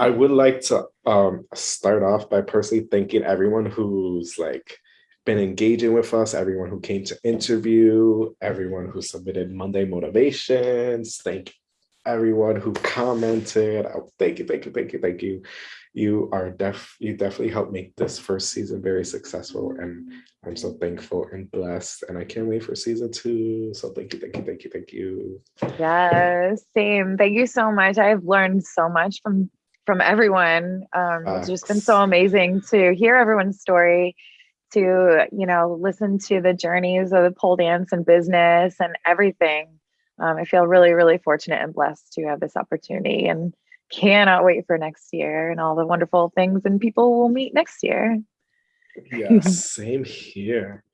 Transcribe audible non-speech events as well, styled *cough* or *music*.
I would like to um, start off by personally thanking everyone who's like been engaging with us, everyone who came to interview, everyone who submitted Monday motivations. Thank everyone who commented. Oh, thank you, thank you, thank you, thank you. You are def you definitely helped make this first season very successful and I'm so thankful and blessed and I can't wait for season two. So thank you, thank you, thank you, thank you. Yes, same. Thank you so much. I've learned so much from from everyone. Um, it's just been so amazing to hear everyone's story, to you know listen to the journeys of the pole dance and business and everything. Um, I feel really, really fortunate and blessed to have this opportunity and cannot wait for next year and all the wonderful things and people we'll meet next year. Yeah, *laughs* same here.